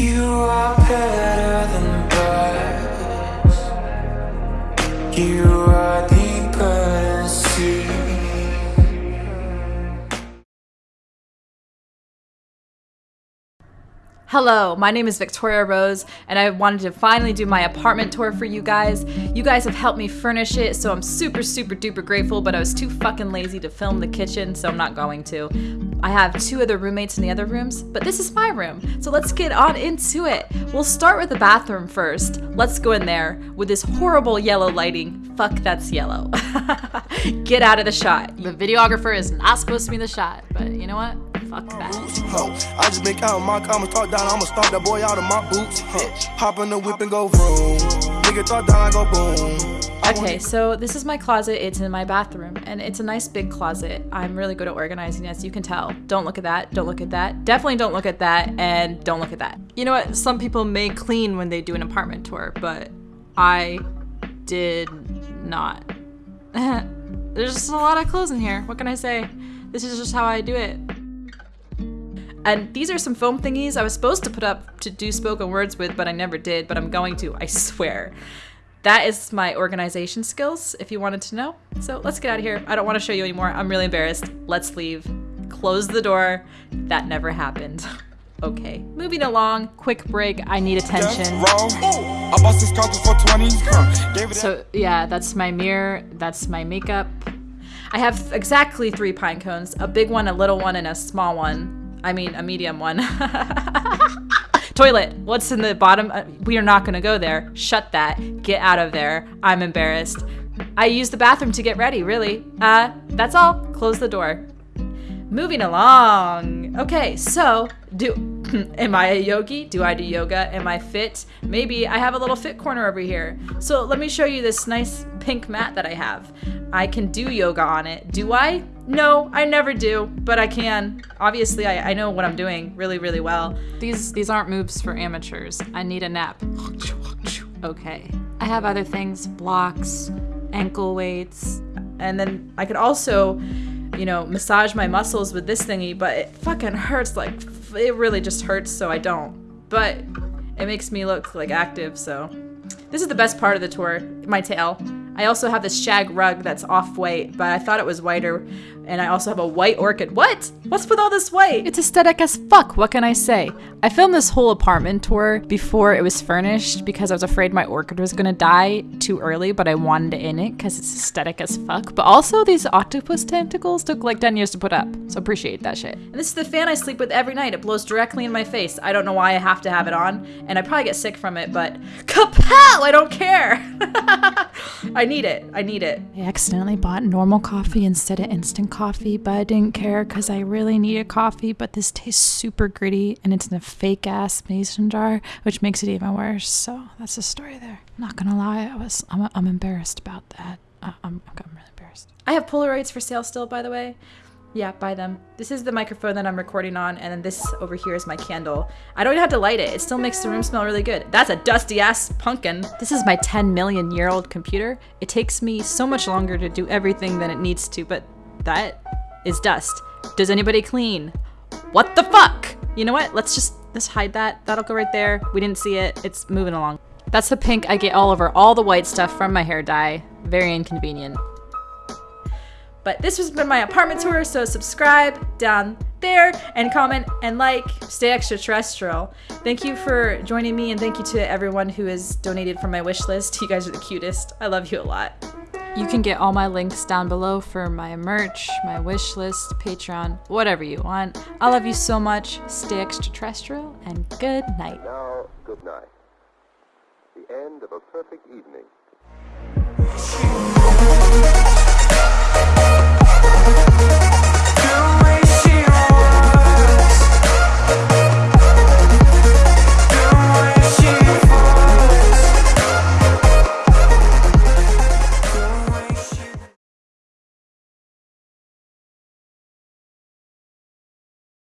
You are better than birds. You are deeper than sea. Hello, my name is Victoria Rose, and I wanted to finally do my apartment tour for you guys. You guys have helped me furnish it, so I'm super, super duper grateful, but I was too fucking lazy to film the kitchen, so I'm not going to. I have two other roommates in the other rooms, but this is my room, so let's get on into it. We'll start with the bathroom first. Let's go in there with this horrible yellow lighting. Fuck, that's yellow. get out of the shot. The videographer is not supposed to be in the shot, but you know what? Fuck that. Ho, I just been counting my comments, talk down, I'ma stomp that boy out of my boots. Huh. Hop in the whip and go vroom. Nigga thought down, I go boom. Okay, so this is my closet. It's in my bathroom, and it's a nice big closet. I'm really good at organizing, as you can tell. Don't look at that. Don't look at that. Definitely don't look at that, and don't look at that. You know what? Some people may clean when they do an apartment tour, but I did not. There's just a lot of clothes in here. What can I say? This is just how I do it. And these are some foam thingies I was supposed to put up to do spoken words with, but I never did, but I'm going to, I swear. That is my organization skills, if you wanted to know. So let's get out of here. I don't want to show you anymore. I'm really embarrassed. Let's leave. Close the door. That never happened. okay, moving along. Quick break. I need attention. Wrong. I bought this counter for 20. Huh. Gave it So yeah, that's my mirror. That's my makeup. I have exactly three pine cones, a big one, a little one, and a small one. I mean, a medium one. Toilet. What's in the bottom? Uh, we are not gonna go there. Shut that. Get out of there. I'm embarrassed. I use the bathroom to get ready, really. Uh, that's all. Close the door. Moving along. Okay, so do am I a yogi? Do I do yoga? Am I fit? Maybe I have a little fit corner over here. So let me show you this nice pink mat that I have. I can do yoga on it. Do I? No, I never do, but I can. Obviously, I, I know what I'm doing really, really well. These these aren't moves for amateurs. I need a nap. Okay. I have other things, blocks, ankle weights, and then I could also, you know, massage my muscles with this thingy, but it fucking hurts like it really just hurts, so I don't. But it makes me look like active, so this is the best part of the tour, my tail. I also have this shag rug that's off white, but I thought it was whiter. And I also have a white orchid. What? What's with all this white? It's aesthetic as fuck. What can I say? I filmed this whole apartment tour before it was furnished because I was afraid my orchid was gonna die too early, but I wanted it in it because it's aesthetic as fuck. But also, these octopus tentacles took like 10 years to put up, so appreciate that shit. And this is the fan I sleep with every night. It blows directly in my face. I don't know why I have to have it on, and I probably get sick from it, but kapow! I don't care. I need it. I need it. I accidentally bought normal coffee instead of instant coffee, but I didn't care because I really needed coffee. But this tastes super gritty and it's in a fake ass mason jar, which makes it even worse. So that's the story there. Not gonna lie, I was I'm, I'm embarrassed about that. I, I'm I'm really embarrassed. I have Polaroids for sale still, by the way. Yeah, buy them. This is the microphone that I'm recording on, and then this over here is my candle. I don't even have to light it. It still makes the room smell really good. That's a dusty ass pumpkin. This is my 10 million year old computer. It takes me so much longer to do everything than it needs to, but that is dust. Does anybody clean? What the fuck? You know what? Let's just let's hide that. That'll go right there. We didn't see it. It's moving along. That's the pink I get all over all the white stuff from my hair dye. Very inconvenient. But this has been my apartment tour, so subscribe down there and comment and like. Stay extraterrestrial. Thank you for joining me, and thank you to everyone who has donated from my wish list. You guys are the cutest. I love you a lot. You can get all my links down below for my merch, my wish list, Patreon, whatever you want. I love you so much. Stay extraterrestrial, and good night. Now, good night. The end of a perfect evening.